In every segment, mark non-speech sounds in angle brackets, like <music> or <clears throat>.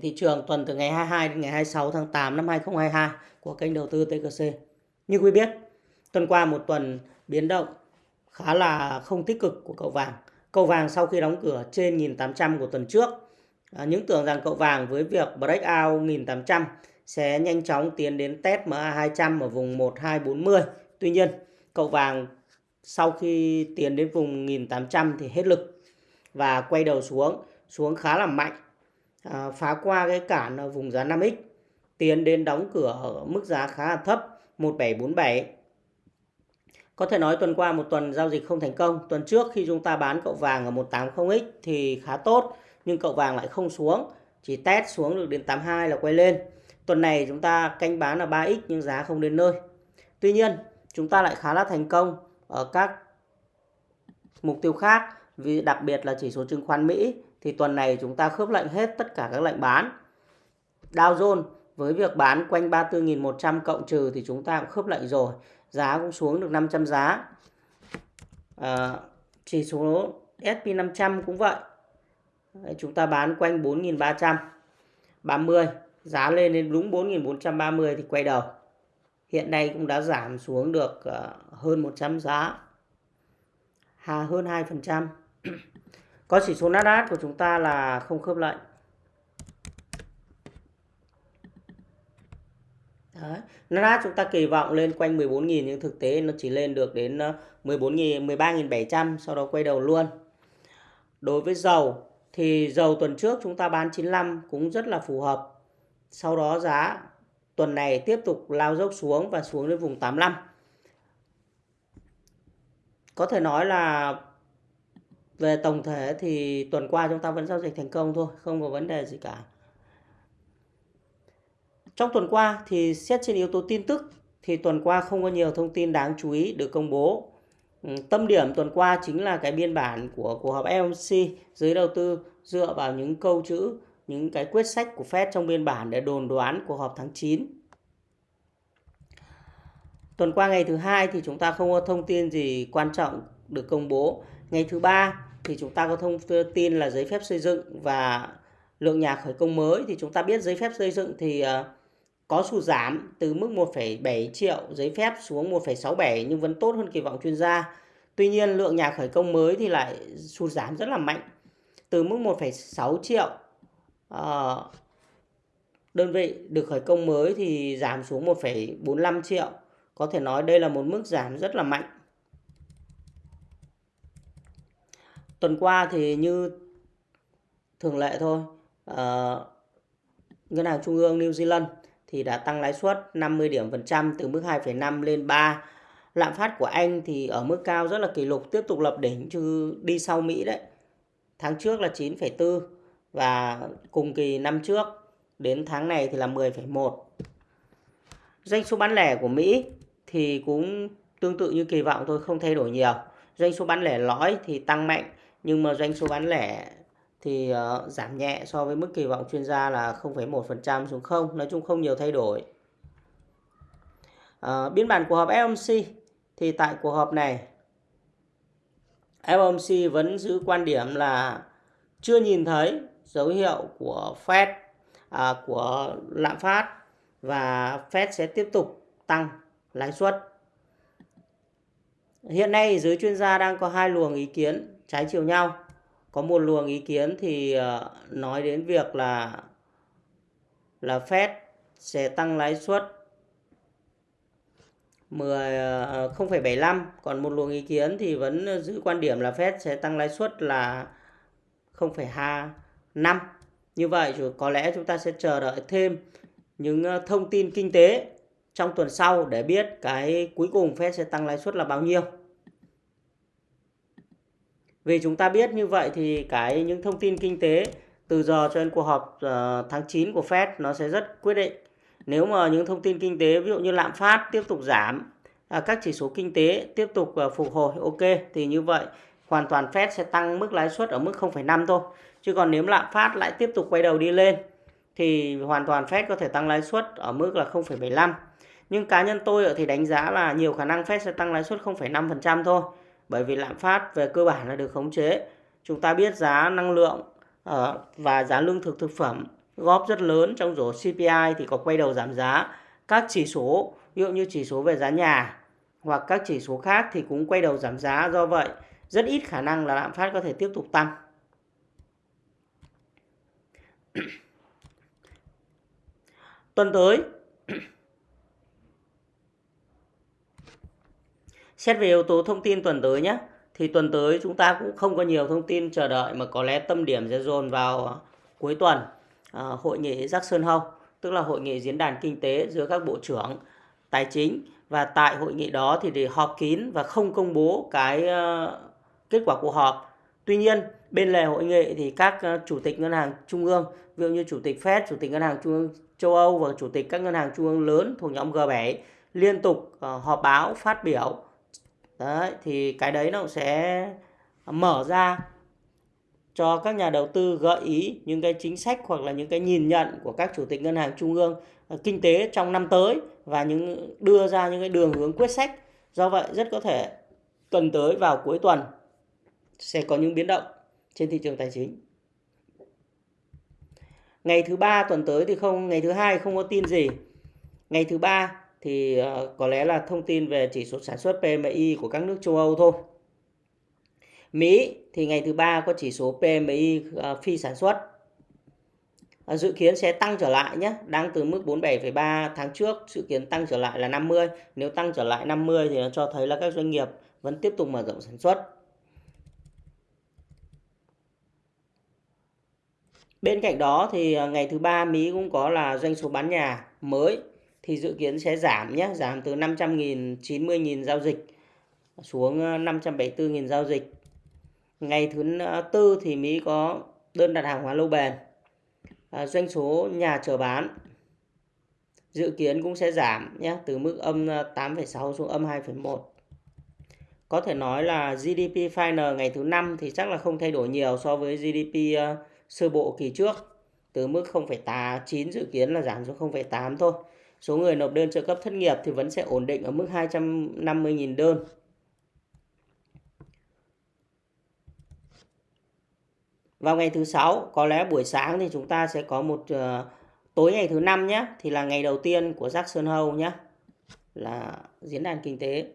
thị trường tuần từ ngày 22 đến ngày 26 tháng 8 năm 2022 của kênh đầu tư TKC. Như quý biết, tuần qua một tuần biến động khá là không tích cực của cậu vàng. Cậu vàng sau khi đóng cửa trên 1800 của tuần trước, à, những tưởng rằng cậu vàng với việc breakout 1800 sẽ nhanh chóng tiến đến test MA200 ở vùng 1240. Tuy nhiên, cậu vàng sau khi tiến đến vùng 1800 thì hết lực và quay đầu xuống, xuống khá là mạnh à, phá qua cái cản ở vùng giá 5x tiến đến đóng cửa ở mức giá khá là thấp 1747 có thể nói tuần qua một tuần giao dịch không thành công. Tuần trước khi chúng ta bán cậu vàng ở 180x thì khá tốt nhưng cậu vàng lại không xuống. Chỉ test xuống được đến 82 là quay lên. Tuần này chúng ta canh bán là 3x nhưng giá không đến nơi. Tuy nhiên chúng ta lại khá là thành công ở các mục tiêu khác vì đặc biệt là chỉ số chứng khoán Mỹ thì tuần này chúng ta khớp lệnh hết tất cả các lệnh bán. Dow Jones với việc bán quanh 34.100 cộng trừ thì chúng ta cũng khớp lệnh rồi. Giá cũng xuống được 500 giá. À, chỉ số S&P 500 cũng vậy. Đấy, chúng ta bán quanh 4.330. Giá lên đến đúng 4.430 thì quay đầu. Hiện nay cũng đã giảm xuống được ờ, hơn 100 giá. Hà hơn 2%. Có chỉ số Nasdaq của chúng ta là không khớp lệnh. Đấy. Nasdaq chúng ta kỳ vọng lên quanh 14.000 nhưng thực tế nó chỉ lên được đến ờ, 14.000 13.700 sau đó quay đầu luôn. Đối với dầu thì dầu tuần trước chúng ta bán 95 cũng rất là phù hợp. Sau đó giá tuần này tiếp tục lao dốc xuống và xuống đến vùng 85. Có thể nói là về tổng thể thì tuần qua chúng ta vẫn giao dịch thành công thôi, không có vấn đề gì cả. Trong tuần qua thì xét trên yếu tố tin tức thì tuần qua không có nhiều thông tin đáng chú ý được công bố. Ừ, tâm điểm tuần qua chính là cái biên bản của cuộc họp FOMC giới đầu tư dựa vào những câu chữ, những cái quyết sách của Fed trong biên bản để đồn đoán cuộc họp tháng 9 tuần qua ngày thứ hai thì chúng ta không có thông tin gì quan trọng được công bố. Ngày thứ ba thì chúng ta có thông tin là giấy phép xây dựng và lượng nhà khởi công mới thì chúng ta biết giấy phép xây dựng thì ờ, có sụt giảm từ mức 1,7 triệu giấy phép xuống 1,67 nhưng vẫn tốt hơn kỳ vọng chuyên gia. Tuy nhiên lượng nhà khởi công mới thì lại sụt giảm rất là mạnh từ mức 1,6 triệu ờ, đơn vị được khởi công mới thì giảm xuống 1,45 triệu. Có thể nói đây là một mức giảm rất là mạnh. Tuần qua thì như thường lệ thôi uh, ngân hàng trung ương New Zealand thì đã tăng lãi suất 50 điểm phần trăm từ mức 2,5 lên 3 lạm phát của Anh thì ở mức cao rất là kỷ lục tiếp tục lập đỉnh chứ đi sau Mỹ đấy. Tháng trước là 9,4 và cùng kỳ năm trước đến tháng này thì là 10,1 doanh số bán lẻ của Mỹ thì cũng tương tự như kỳ vọng thôi không thay đổi nhiều. Doanh số bán lẻ lõi thì tăng mạnh nhưng mà doanh số bán lẻ thì uh, giảm nhẹ so với mức kỳ vọng chuyên gia là 0,1% xuống không nói chung không nhiều thay đổi uh, biên bản cuộc họp FOMC thì tại cuộc họp này FOMC vẫn giữ quan điểm là chưa nhìn thấy dấu hiệu của Fed à, của lạm phát và Fed sẽ tiếp tục tăng lãi suất. Hiện nay giới chuyên gia đang có hai luồng ý kiến trái chiều nhau. Có một luồng ý kiến thì ờ, nói đến việc là là Fed sẽ tăng lãi suất 10 0,75 ờ, còn một luồng ý kiến thì vẫn giữ quan điểm là Fed sẽ tăng lãi suất là 0,25 như vậy có lẽ chúng ta sẽ chờ đợi thêm những ờ, thông tin kinh tế trong tuần sau để biết cái cuối cùng Fed sẽ tăng lãi suất là bao nhiêu vì chúng ta biết như vậy thì cái những thông tin kinh tế từ giờ cho đến cuộc họp uh, tháng 9 của Fed nó sẽ rất quyết định. Nếu mà những thông tin kinh tế ví dụ như lạm phát tiếp tục giảm, à, các chỉ số kinh tế tiếp tục uh, phục hồi ok thì như vậy hoàn toàn Fed sẽ tăng mức lãi suất ở mức 0,5 thôi. Chứ còn nếu lạm phát lại tiếp tục quay đầu đi lên thì hoàn toàn Fed có thể tăng lãi suất ở mức là 0,75. Nhưng cá nhân tôi thì đánh giá là nhiều khả năng Fed sẽ tăng lãi suất 0,5% thôi bởi vì lạm phát về cơ bản là được khống chế chúng ta biết giá năng lượng ờ, và giá lương thực thực phẩm góp rất lớn trong rổ CPI thì có quay đầu giảm giá. Các chỉ số, ví dụ như chỉ số về giá nhà hoặc các chỉ số khác thì cũng quay đầu giảm giá. Do vậy, rất ít khả năng là lạm phát có thể tiếp tục tăng. <clears throat> Tuần tới, xét về yếu tố thông tin tuần tới nhé thì tuần tới chúng ta cũng không có nhiều thông tin chờ đợi mà có lẽ tâm điểm sẽ dồn vào ờ, cuối tuần à, hội nghị Jackson Hole tức là hội nghị diễn đàn kinh tế giữa các bộ trưởng tài chính và tại hội nghị đó thì để họp kín và không công bố cái uh, kết quả cuộc họp. Tuy nhiên bên lề hội nghị thì các uh, chủ tịch ngân hàng trung ương ví dụ như chủ tịch Fed, chủ tịch ngân hàng trung ương châu Âu và chủ tịch các ngân hàng trung ương lớn thuộc nhóm G7 liên tục uh, họp báo phát biểu đấy, thì cái đấy nó sẽ mở ra cho các nhà đầu tư gợi ý những cái chính sách hoặc là những cái nhìn nhận của các chủ tịch ngân hàng trung ương ờ, kinh tế trong năm tới và những, đưa ra những cái đường hướng quyết sách. Do vậy rất có thể tuần tới vào cuối tuần sẽ có những biến động trên thị trường tài chính. Ngày thứ ba tuần tới thì không, ngày thứ hai không có tin gì. Ngày thứ ba thì ờ, có lẽ là thông tin về chỉ số sản xuất PMI của các nước châu Âu thôi. Mỹ thì ngày thứ ba có chỉ số PMI ờ, phi sản xuất ờ, dự kiến sẽ tăng trở lại nhé, đang từ mức 47,3 tháng trước, dự kiến tăng trở lại là 50. Nếu tăng trở lại 50 thì nó cho thấy là các doanh nghiệp vẫn tiếp tục mở rộng sản xuất. Bên cạnh đó thì ngày thứ ba Mỹ cũng có là doanh số bán nhà mới thì dự kiến sẽ giảm nhé, giảm từ 500.000, 90.000 giao dịch xuống ờ, 574.000 giao dịch. Ngày thứ ờ, tư thì Mỹ có đơn đặt hàng hóa lâu bền. À, doanh số nhà chờ bán dự kiến cũng sẽ giảm nhé, từ mức âm 8,6 xuống âm 2,1. Có thể nói là GDP final ngày thứ năm thì chắc là không thay đổi nhiều so với GDP uh, sơ bộ kỳ trước. Từ mức 0,9 dự kiến là giảm xuống 0,8 thôi số người nộp đơn trợ cấp thất nghiệp thì vẫn sẽ ổn định ở mức 250.000 đơn. Vào ngày thứ sáu, có lẽ buổi sáng thì chúng ta sẽ có một uh, tối ngày thứ năm nhé, thì là ngày đầu tiên của Jackson Hole nhé, là diễn đàn kinh tế.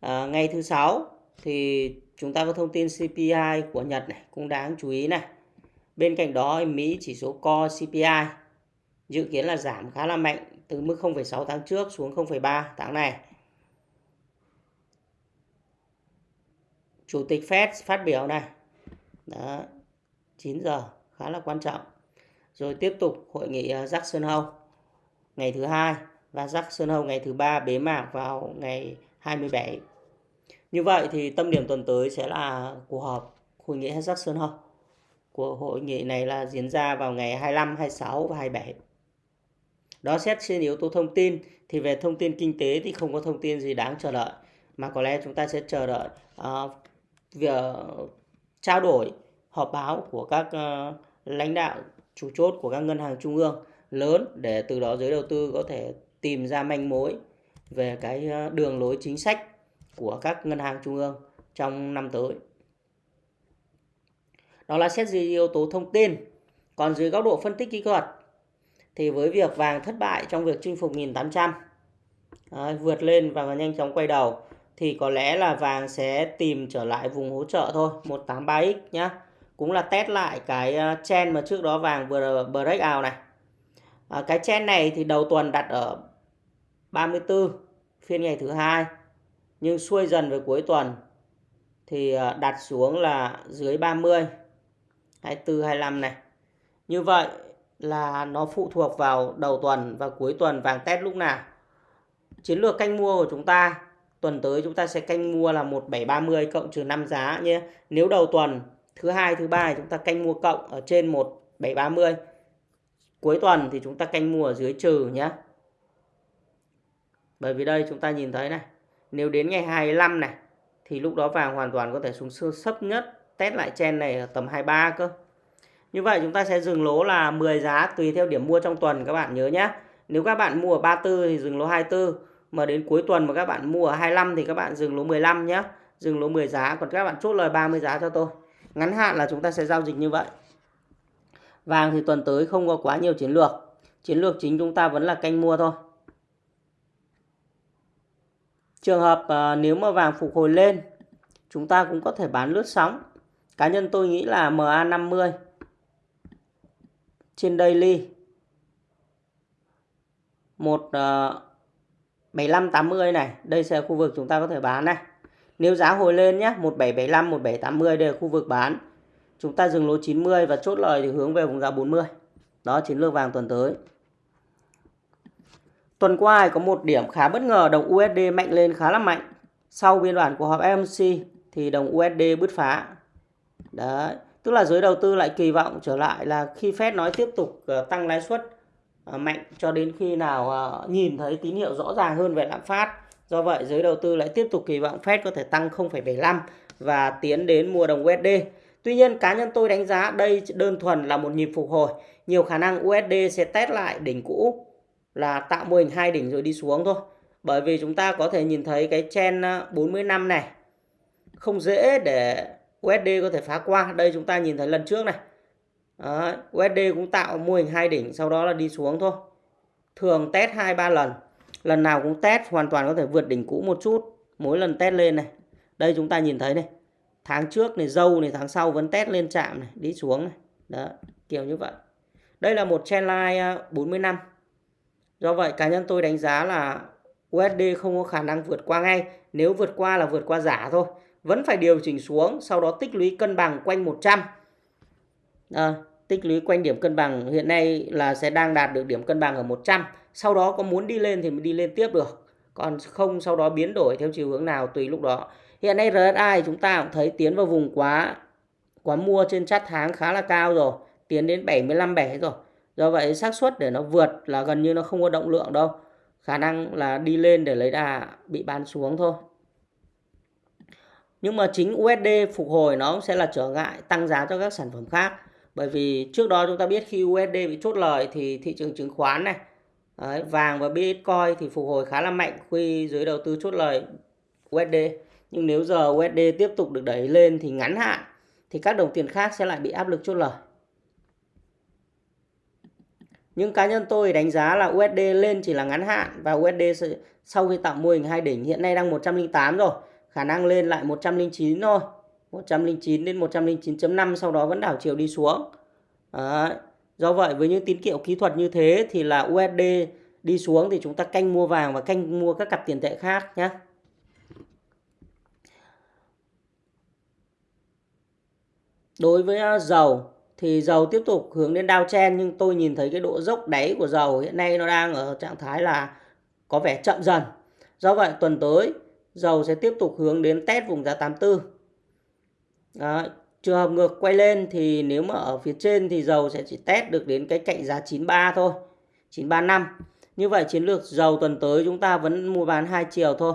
À, ngày thứ sáu thì chúng ta có thông tin CPI của Nhật này cũng đáng chú ý này. Bên cạnh đó Mỹ chỉ số Core CPI dự kiến là giảm khá là mạnh từ mức 0,6 tháng trước xuống 0,3 tháng này. Chủ tịch Fed phát biểu này. Đó, 9 giờ khá là quan trọng. Rồi tiếp tục hội nghị ờ, Jackson Hole ngày thứ hai và Jackson Hole ngày thứ ba bế mạc vào ngày 27. Như vậy thì tâm điểm tuần tới sẽ là cuộc họp hội nghị Jackson Hole. Của hội nghị này là diễn ra vào ngày 25, 26 và 27. Đó xét trên yếu tố thông tin thì về thông tin kinh tế thì không có thông tin gì đáng chờ đợi mà có lẽ chúng ta sẽ chờ đợi ờ, uh, việc ờ, trao đổi họp báo của các uh, lãnh đạo chủ chốt của các ngân hàng trung ương lớn để từ đó giới đầu tư có thể tìm ra manh mối về cái đường lối chính sách của các ngân hàng trung ương trong năm tới. Đó là xét dưới yếu tố thông tin. Còn dưới góc độ phân tích kỹ thuật thì với việc vàng thất bại trong việc chinh phục 1800 Đấy, vượt lên và nhanh chóng quay đầu thì có lẽ là vàng sẽ tìm trở lại vùng hỗ trợ thôi 183x nhá. Cũng là test lại cái ờ, chen mà trước đó vàng vừa break out này. À, cái chen này thì đầu tuần đặt ở 34 phiên ngày thứ hai. Nhưng xuôi dần về cuối tuần thì ờ, đặt xuống là dưới 30 24 25 này. Như vậy là nó phụ thuộc vào đầu tuần và cuối tuần vàng test lúc nào. Chiến lược canh mua của chúng ta tuần tới chúng ta sẽ canh mua là 1730 cộng trừ 5 giá nhé. Nếu đầu tuần thứ hai thứ ba chúng ta canh mua cộng ở trên 1730. Cuối tuần thì chúng ta canh mua ở dưới trừ nhé. Bởi vì đây chúng ta nhìn thấy này, nếu đến ngày 25 này thì lúc đó vàng hoàn toàn có thể xuống sơ sấp nhất test lại chen này ở tầm 23 cơ. Như vậy chúng ta sẽ dừng lỗ là 10 giá tùy theo điểm mua trong tuần các bạn nhớ nhé. Nếu các bạn mua ở 34 thì dừng lỗ 24. Mà đến cuối tuần mà các bạn mua ở 25 thì các bạn dừng lỗ 15 nhé. Dừng lỗ 10 giá. Còn các bạn chốt lời 30 giá cho tôi. Ngắn hạn là chúng ta sẽ giao dịch như vậy. Vàng thì tuần tới không có quá nhiều chiến lược. Chiến lược chính chúng ta vẫn là canh mua thôi. Trường hợp à, nếu mà vàng phục hồi lên, chúng ta cũng có thể bán lướt sóng. Cá nhân tôi nghĩ là MA50 trên daily một ờ, uh, 7580 này, đây sẽ là khu vực chúng ta có thể bán này. Nếu giá hồi lên nhé, 1775, 1780 đây là khu vực bán. Chúng ta dừng lỗ 90 và chốt lời thì hướng về vùng giá 40. Đó chiến lược vàng tuần tới. Tuần qua có một điểm khá bất ngờ, đồng USD mạnh lên khá là mạnh. Sau biên bản của họp FOMC thì đồng USD bứt phá. Đấy, tức là giới đầu tư lại kỳ vọng trở lại là khi Fed nói tiếp tục ờ, tăng lãi suất ờ, mạnh cho đến khi nào ờ, nhìn thấy tín hiệu rõ ràng hơn về lạm phát. Do vậy, giới đầu tư lại tiếp tục kỳ vọng Fed có thể tăng 0,75 và tiến đến mua đồng USD. Tuy nhiên, cá nhân tôi đánh giá đây đơn thuần là một nhịp phục hồi. Nhiều khả năng USD sẽ test lại đỉnh cũ là tạo mô hình hai đỉnh rồi đi xuống thôi. Bởi vì chúng ta có thể nhìn thấy cái chen 40 năm này không dễ để USD có thể phá qua. Đây chúng ta nhìn thấy lần trước này. Đó, USD cũng tạo mô hình hai đỉnh sau đó là đi xuống thôi. Thường test 2 3 lần. Lần nào cũng test hoàn toàn có thể vượt đỉnh cũ một chút. Mỗi lần test lên này. Đây chúng ta nhìn thấy này. Tháng trước này dâu này tháng sau vẫn test lên chạm này, đi xuống này. Đó, kiểu như vậy. Đây là một trendline 40 à, năm. Do vậy cá nhân tôi đánh giá là USD không có khả năng vượt qua ngay. Nếu vượt qua là vượt qua giả thôi. Vẫn phải điều chỉnh xuống, sau đó tích lũy cân bằng quanh 100. À, tích lũy quanh điểm cân bằng hiện nay là sẽ đang đạt được điểm cân bằng ở 100. Sau đó có muốn đi lên thì mới đi lên tiếp được. Còn không sau đó biến đổi theo chiều hướng nào tùy lúc đó. Hiện nay RSI chúng ta cũng thấy tiến vào vùng quá quá mua trên chát tháng khá là cao rồi. Tiến đến 75 7 rồi. Do vậy xác suất để nó vượt là gần như nó không có động lượng đâu. Khả năng là đi lên để lấy đà bị bán xuống thôi. Nhưng mà chính USD phục hồi nó sẽ là trở ngại tăng giá cho các sản phẩm khác. Bởi vì trước đó chúng ta biết khi USD bị chốt lời thì thị trường chứng khoán này, đấy, vàng và Bitcoin thì phục hồi khá là mạnh khi giới đầu tư chốt lời USD. Nhưng nếu giờ USD tiếp tục được đẩy lên thì ngắn hạn thì các đồng tiền khác sẽ lại bị áp lực chốt lời. Nhưng cá nhân tôi đánh giá là USD lên chỉ là ngắn hạn và USD sau khi tạo mô hình hai đỉnh hiện nay đang 108 rồi, khả năng lên lại 109 thôi. 109 đến 109.5 sau đó vẫn đảo chiều đi xuống. Đấy. Do vậy, với những tín hiệu kỹ thuật như thế thì là USD đi xuống thì chúng ta canh mua vàng và canh mua các cặp tiền tệ khác nhé. Đối với à, dầu thì dầu tiếp tục hướng đến đao chen nhưng tôi nhìn thấy cái độ dốc đáy của dầu hiện nay nó đang ở trạng thái là có vẻ chậm dần. Do vậy, tuần tới dầu sẽ tiếp tục hướng đến test vùng giá 84. Đó. Trường hợp ngược quay lên thì nếu mà ở phía trên thì dầu sẽ chỉ test được đến cái cạnh giá 93 thôi. 935. Như vậy chiến lược dầu tuần tới chúng ta vẫn mua bán hai chiều thôi.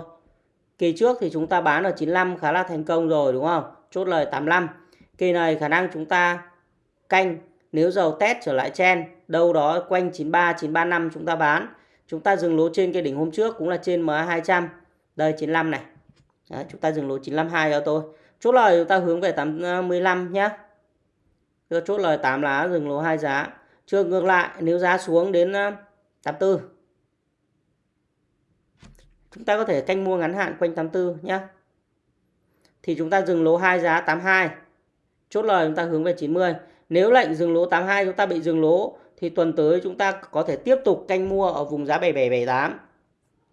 Kỳ trước thì chúng ta bán ở 95 khá là thành công rồi, đúng không? Chốt lời 85. Kỳ này khả năng chúng ta canh, nếu dầu test trở lại chen, đâu đó quanh 93 935 chúng ta bán. Chúng ta dừng lỗ trên cái đỉnh hôm trước cũng là trên MA200. Đây 95 này. Đấy, chúng ta dừng lỗ 952 cho tôi. Chốt lời chúng ta hướng về 85 ờ, nhé. Đưa chốt lời 8 lá dừng lỗ 2 giá. Chưa ngược lại nếu giá xuống đến ờ, 84 chúng ta có thể canh mua ngắn hạn quanh 84 nhé. Thì chúng ta dừng lỗ 2 giá 82. Chốt lời chúng ta hướng về 90. Nếu lệnh dừng lỗ 82 chúng ta bị dừng lỗ thì tuần tới chúng ta có thể tiếp tục canh mua ở vùng giá 7778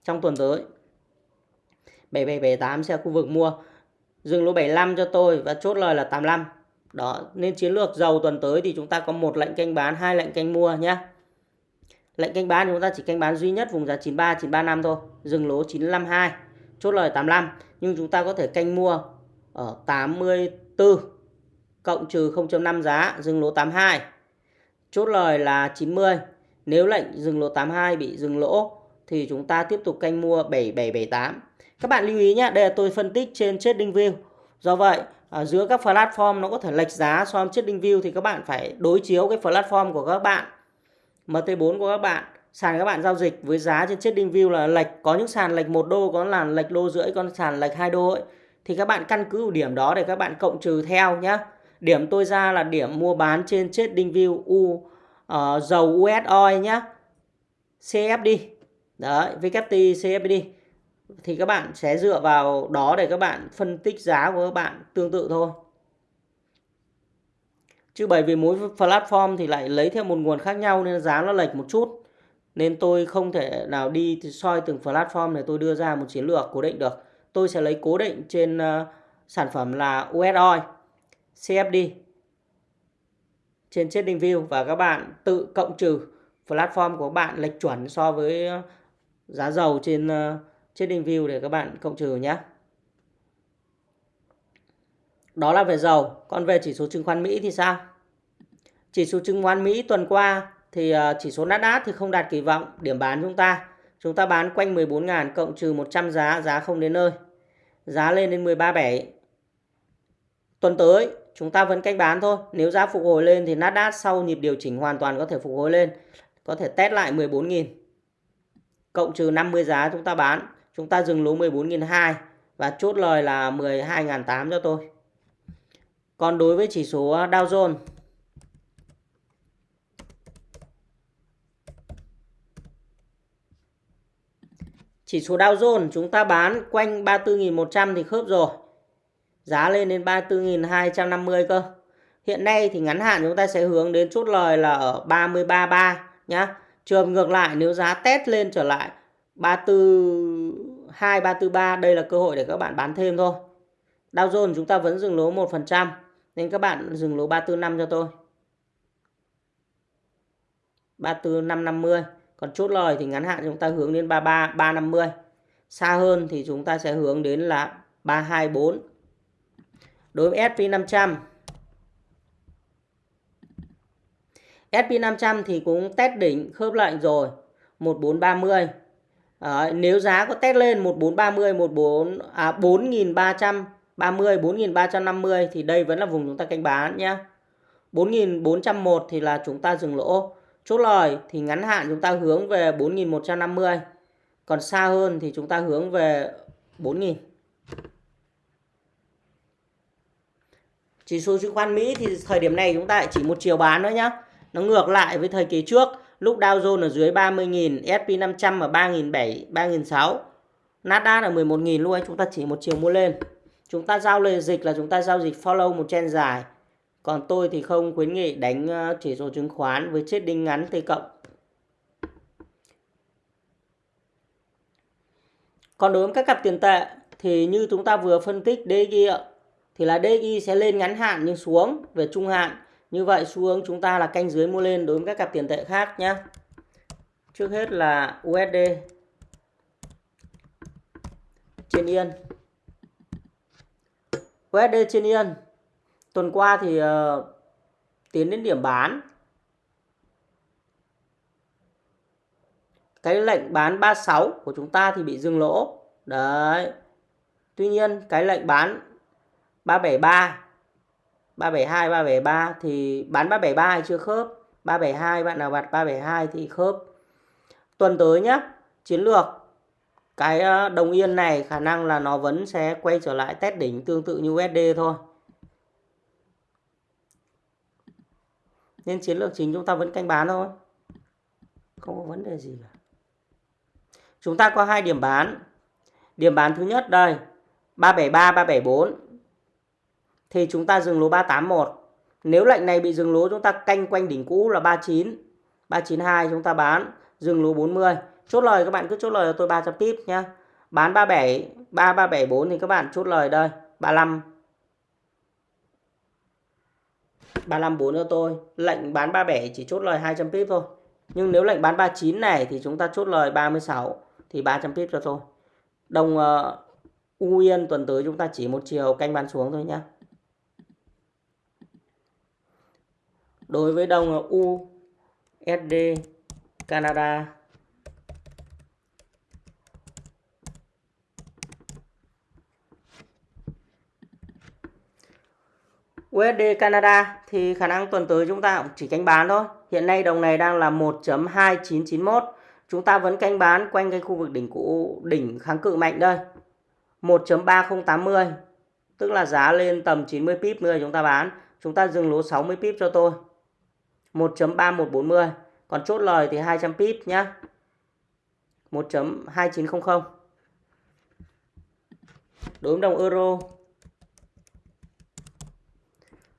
trong tuần tới. 7778 sẽ khu vực mua. Dừng lỗ 75 cho tôi và chốt lời là 85. Đó, nên chiến lược dầu tuần tới thì chúng ta có một lệnh canh bán, hai lệnh canh mua nhé. Lệnh canh bán chúng ta chỉ canh bán duy nhất vùng giá 93 935 thôi, dừng lỗ 952, chốt lời 85 nhưng chúng ta có thể canh mua ở 84 cộng trừ 0.5 giá, dừng lỗ 82. Chốt lời là 90. Nếu lệnh dừng lỗ 82 bị dừng lỗ thì chúng ta tiếp tục canh mua 7778. Các bạn lưu ý nhé, đây là tôi phân tích trên trading view, Do vậy, ở giữa các platform nó có thể lệch giá so với trading view thì các bạn phải đối chiếu cái platform của các bạn. MT4 của các bạn, sàn các bạn giao dịch với giá trên trading view là lệch, có những sàn lệch 1 đô, có là lệch đô rưỡi, có sàn lệch 2 đô ấy. Thì các bạn căn cứ điểm đó để các bạn cộng trừ theo nhé. Điểm tôi ra là điểm mua bán trên trading view U uh, dầu US oil nhá. CFD. Đấy, WT CFD. Thì các bạn sẽ dựa vào đó để các bạn phân tích giá của các bạn tương tự thôi. Chứ bởi vì mỗi platform thì lại lấy theo một nguồn khác nhau nên giá nó lệch một chút. Nên tôi không thể nào đi soi từng platform để tôi đưa ra một chiến lược cố định được. Tôi sẽ lấy cố định trên uh, sản phẩm là US Oil, CFD trên Trading View và các bạn tự cộng trừ platform của bạn lệch chuẩn so với ờ, giá dầu trên uh, Trading View để các bạn cộng trừ nhé. Đó là về dầu. Còn về chỉ số chứng khoán Mỹ thì sao? Chỉ số chứng khoán Mỹ tuần qua thì ờ, chỉ số Nasdaq thì không đạt kỳ vọng. Điểm bán chúng ta. Chúng ta bán quanh 14.000 cộng trừ 100 giá. Giá không đến nơi. Giá lên đến 13.7. Tuần tới, chúng ta vẫn canh bán thôi. Nếu giá phục hồi lên thì Nasdaq sau nhịp điều chỉnh hoàn toàn có thể phục hồi lên. Có thể test lại 14.000. Cộng trừ 50 giá chúng ta bán. Chúng ta dừng lỗ 14.200 và chốt lời là 12.800 cho tôi. Còn đối với chỉ số à, Dow Jones Chỉ số Dow Jones chúng ta bán quanh 34.100 thì khớp rồi. Giá lên đến 34.250 cơ. Hiện nay thì ngắn hạn chúng ta sẽ hướng đến chốt lời là ở 33.3 nhá. Trường ngược lại nếu giá test lên trở lại 342 343 đây là cơ hội để các bạn bán thêm thôi. Dow Jones chúng ta vẫn dừng lỗ 1% nên các bạn dừng lỗ 345 cho tôi. 34550. Còn chốt lời thì ngắn hạn chúng ta hướng đến 33 350. Xa hơn thì chúng ta sẽ hướng đến là 324. Đối với SP500 SP500 thì cũng test đỉnh, khớp lệnh rồi 1430 À, nếu giá có test lên 1430 14 à 4330 4350 thì đây vẫn là vùng chúng ta canh bán nhé 4401 thì là chúng ta dừng lỗ. Chốt lời thì ngắn hạn chúng ta hướng về 4150 còn xa hơn thì chúng ta hướng về 4000 Chỉ số chứng khoán Mỹ thì thời điểm này chúng ta chỉ một chiều bán nữa nhá. Nó ngược lại với thời kỳ trước, lúc Dow Jones ở dưới 30.000, S&P 500 ở 3.700, 3.600, Nasdaq là 11.000 luôn, chúng ta chỉ một chiều mua lên. Chúng ta giao lời dịch là chúng ta giao dịch follow một trend dài. Còn tôi thì không khuyến nghị đánh ờ, chỉ số chứng khoán với chết đinh ngắn T cộng. Còn đối với các cặp tiền tệ thì như chúng ta vừa phân tích DXY thì là DXY sẽ lên ngắn hạn nhưng xuống về trung hạn. Như vậy xu hướng chúng ta là canh dưới mua lên đối với các cặp tiền tệ khác nhé. Trước hết là USD trên yên. USD trên yên. Tuần qua thì uh, tiến đến điểm bán. Cái lệnh bán 36 của chúng ta thì bị dừng lỗ. Đấy. Tuy nhiên cái lệnh bán 373 372 373 thì bán 373 hay chưa khớp. 372 bạn nào bật 372 thì khớp. Tuần tới nhá, chiến lược. Cái ờ, đồng yên này khả năng là nó vẫn sẽ quay trở lại test đỉnh tương tự như USD thôi. Nên chiến lược chính chúng ta vẫn canh bán thôi. Không có vấn đề gì cả. Chúng ta có hai điểm bán. Điểm bán thứ nhất đây 373 374 thì chúng ta dừng lỗ 381. Nếu lệnh này bị dừng lỗ chúng ta canh quanh đỉnh cũ là 39, 392 chúng ta bán, dừng lỗ 40. Chốt lời các bạn cứ chốt lời cho tôi 300 pip nhá. Bán 37, 3374 thì các bạn chốt lời đây, 35 354 cho tôi. Lệnh bán 37 chỉ chốt lời 200 pip thôi. Nhưng nếu lệnh bán 39 này thì chúng ta chốt lời 36 thì 300 pip cho tôi. Đồng uh, U Yên tuần tới chúng ta chỉ một chiều canh bán xuống thôi nhá. Đối với đồng USD Canada USD Canada thì khả năng tuần tới chúng ta cũng chỉ canh bán thôi. Hiện nay đồng này đang là 1.2991. Chúng ta vẫn canh bán quanh cái khu vực đỉnh cũ đỉnh kháng cự mạnh đây. 1.3080 tức là giá lên tầm 90 pip nữa chúng ta bán Chúng ta dừng lỗ 60 pip cho tôi. 1.3140. Còn chốt lời thì 200 pip nhá. 1.2900. Đối với đồng euro.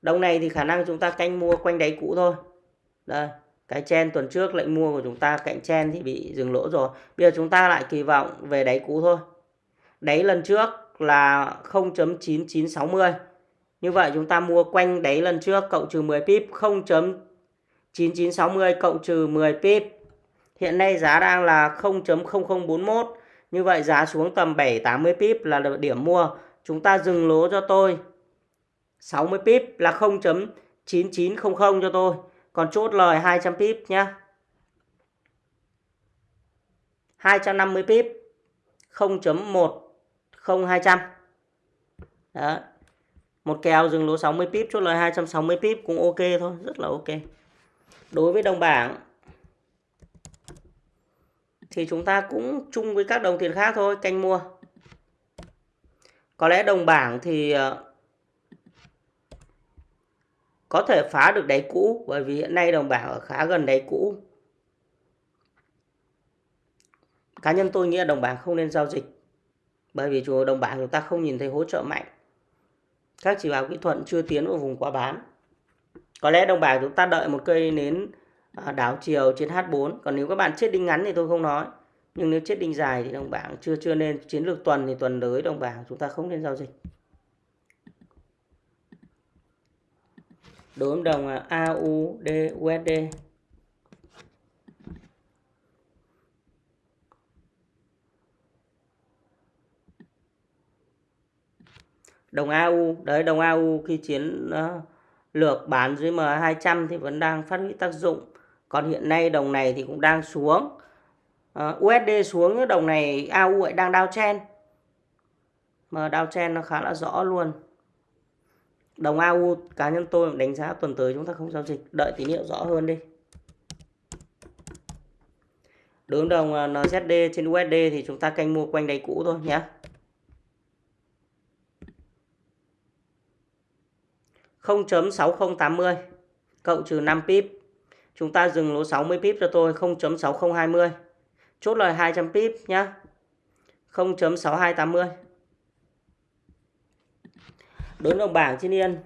Đồng này thì khả năng chúng ta canh mua quanh đáy cũ thôi. Đây, cái chen tuần trước lệnh mua của chúng ta cạnh chen thì bị dừng lỗ rồi. Bây giờ chúng ta lại kỳ vọng về đáy cũ thôi. Đáy lần trước là 0.9960. Như vậy chúng ta mua quanh đáy lần trước cộng trừ 10 pip 9960 cộng trừ 10 pip. Hiện nay giá đang là 0.0041. Như vậy giá xuống tầm 780 pip là điểm mua. Chúng ta dừng lỗ cho tôi 60 pip là 0.9900 cho tôi. Còn chốt lời 200 pip nhé. 250 pip 0.10200. Đó. Một kèo dừng lỗ 60 pip chốt lời 260 pip cũng ok thôi, rất là ok. Đối với đồng bảng thì chúng ta cũng chung với các đồng tiền khác thôi, canh mua. Có lẽ đồng bảng thì ờ, có thể phá được đáy cũ bởi vì hiện nay đồng bảng ở khá gần đáy cũ. Cá nhân tôi nghĩ là đồng bảng không nên giao dịch bởi vì chủ đồng bảng chúng ta không nhìn thấy hỗ trợ mạnh. Các chỉ báo kỹ thuật chưa tiến vào vùng quá bán. Có lẽ đồng bảng chúng ta đợi một cây nến à, đảo chiều trên H4. Còn nếu các bạn chết đinh ngắn thì tôi không nói. Nhưng nếu chết đinh dài thì đồng bảng chưa chưa nên chiến lược tuần thì tuần tới đồng bảng chúng ta không nên giao dịch. đối với đồng à, AUD USD đồng AU đấy đồng AU khi chiến uh, lược bán dưới M200 thì vẫn đang phát huy tác dụng. Còn hiện nay đồng này thì cũng đang xuống. Ờ, uh, USD xuống đồng này AU lại đang đao chen mà đao chen nó khá là rõ luôn. Đồng AU cá nhân tôi đánh giá tuần tới chúng ta không giao dịch, đợi tín hiệu rõ hơn đi. Đối đồng ờ, NZD trên USD thì chúng ta canh mua quanh đáy cũ thôi nhé. Không chấm sáu không tám mươi cộng trừ 5 pip. Chúng ta dừng lỗ 60 pip cho tôi 0.6020. Chốt lời 200 pip nhá. 0.6280 đối đồng bảng trên yên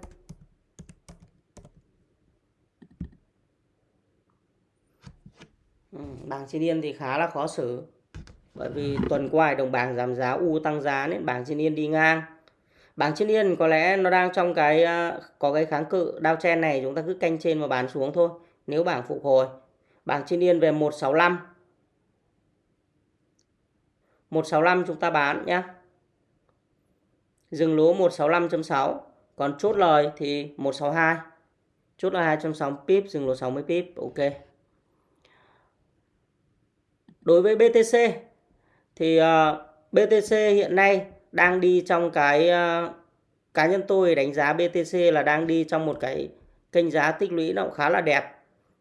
ừ, bảng trên yên thì khá là khó xử bởi vì tuần qua đồng bảng giảm giá, u tăng giá nên bảng trên yên đi ngang bảng trên yên có lẽ nó đang trong cái ờ, có cái kháng cự đao chen này chúng ta cứ canh trên và bán xuống thôi nếu bảng phục hồi. Bảng trên yên về 165 165 chúng ta bán nhé dừng lỗ 165.6 còn chốt lời thì 162 chốt là 260 pip dừng lỗ 60 pip ok. Đối với BTC thì ờ, uh, BTC hiện nay đang đi trong cái uh, cá nhân tôi đánh giá BTC là đang đi trong một cái kênh giá tích lũy nó cũng khá là đẹp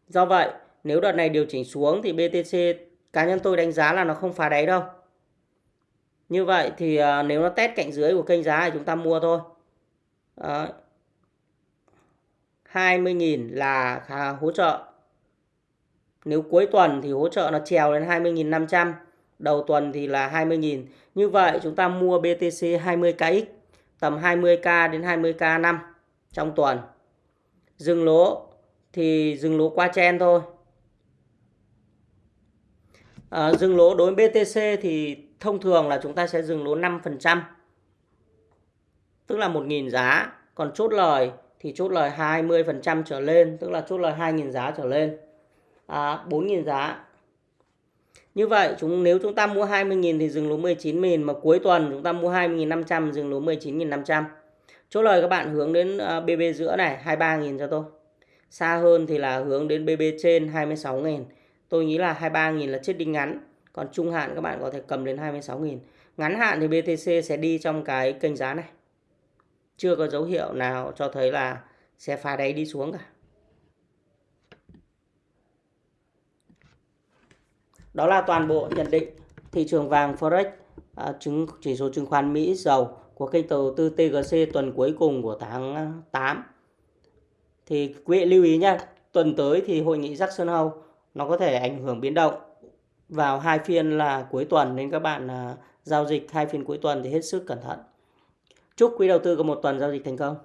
do vậy nếu đợt này điều chỉnh xuống thì BTC cá nhân tôi đánh giá là nó không phá đáy đâu như vậy thì uh, nếu nó test cạnh dưới của kênh giá thì chúng ta mua thôi. Đó. 20.000 là hỗ trợ. Nếu cuối tuần thì hỗ trợ nó trèo lên 20.500. Đầu tuần thì là 20.000. Như vậy chúng ta mua BTC 20KX tầm 20k đến 20k năm trong tuần. Dừng lỗ thì dừng lỗ qua chen thôi. À, dừng lỗ đối với BTC thì thông thường là chúng ta sẽ dừng lỗ 5%. Tức là 1.000 giá. Còn chốt lời thì chốt lời 20% trở lên. Tức là chốt lời 2.000 giá trở lên. À, 4.000 giá. Như vậy, chúng, nếu chúng ta mua 20.000 thì dừng lỗ 19.000. Mà cuối tuần chúng ta mua 20.500 dừng lỗ 19.500. Chốt lời các bạn hướng đến ờ, BB giữa này 23.000 cho tôi. Xa hơn thì là hướng đến BB trên 26.000. Tôi nghĩ là 23.000 là chết đinh ngắn. Còn trung hạn các bạn có thể cầm đến 26.000. Ngắn hạn thì BTC sẽ đi trong cái kênh giá này. Chưa có dấu hiệu nào cho thấy là sẽ phá đáy đi xuống cả. Đó là toàn bộ nhận định thị trường vàng Forex, à, chứng chỉ số chứng khoán Mỹ dầu của kênh đầu tư TGC tuần cuối cùng của tháng à, 8. thì quý vị lưu ý nhé tuần tới thì hội nghị Jackson Hole nó có thể ảnh hưởng biến động vào hai phiên là cuối tuần nên các bạn à, giao dịch hai phiên cuối tuần thì hết sức cẩn thận chúc quý đầu tư có một tuần giao dịch thành công